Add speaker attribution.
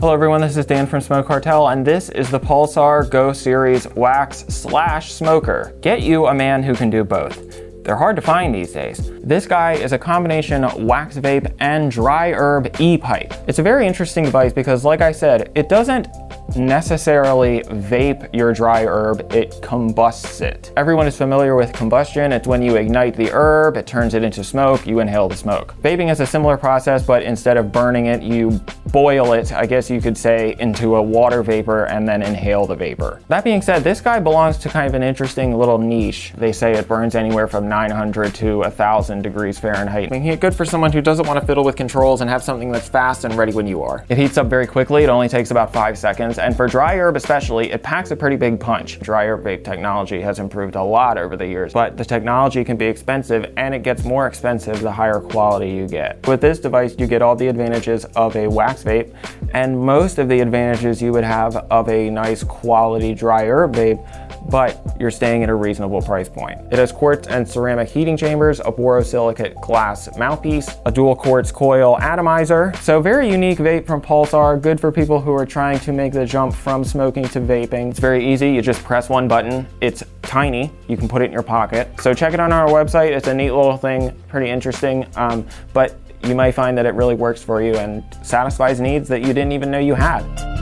Speaker 1: Hello everyone, this is Dan from Smoke Cartel and this is the Pulsar Go Series Wax Slash Smoker. Get you a man who can do both. They're hard to find these days. This guy is a combination wax vape and dry herb e-pipe. It's a very interesting device because like I said, it doesn't necessarily vape your dry herb, it combusts it. Everyone is familiar with combustion. It's when you ignite the herb, it turns it into smoke, you inhale the smoke. Vaping is a similar process, but instead of burning it, you boil it, I guess you could say, into a water vapor and then inhale the vapor. That being said, this guy belongs to kind of an interesting little niche. They say it burns anywhere from 900 to 1000 degrees Fahrenheit. Making it good for someone who doesn't want to fiddle with controls and have something that's fast and ready when you are. It heats up very quickly. It only takes about five seconds. And for dry herb especially, it packs a pretty big punch. Dry herb vape technology has improved a lot over the years, but the technology can be expensive and it gets more expensive the higher quality you get. With this device, you get all the advantages of a wax vape and most of the advantages you would have of a nice quality dry herb vape but you're staying at a reasonable price point. It has quartz and ceramic heating chambers, a borosilicate glass mouthpiece, a dual quartz coil atomizer. So very unique vape from Pulsar, good for people who are trying to make the jump from smoking to vaping. It's very easy, you just press one button. It's tiny, you can put it in your pocket. So check it on our website, it's a neat little thing, pretty interesting. Um, but you might find that it really works for you and satisfies needs that you didn't even know you had.